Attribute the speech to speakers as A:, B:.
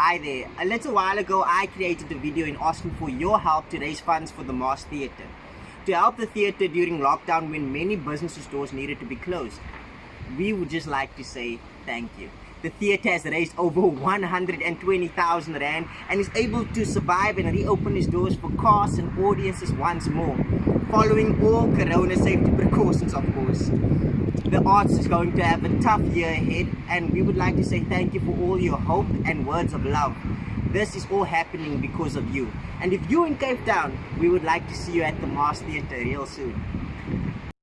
A: Hi there. A little while ago, I created a video in asking for your help to raise funds for the Masque Theatre. To help the theatre during lockdown when many business stores needed to be closed. We would just like to say thank you. The theatre has raised over 120,000 Rand and is able to survive and reopen its doors for cast and audiences once more. Following all corona safety precautions, of course the arts is going to have a tough year ahead and we would like to say thank you for all your hope and words of love. This is all happening because of you. And if you're in Cape Town, we would like to see you at the Masque Theatre real soon.